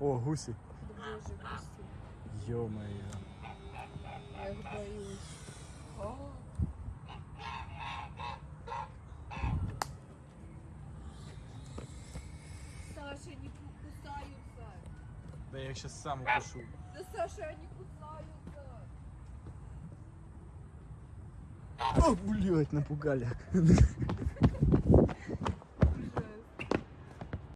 О, гуси. боже, гуси. Ё-моё. Я их боюсь. О, Саша, не кусаются. Да я их сейчас сам укушу. Да, Саша, они кусаются. О, блядь, напугали.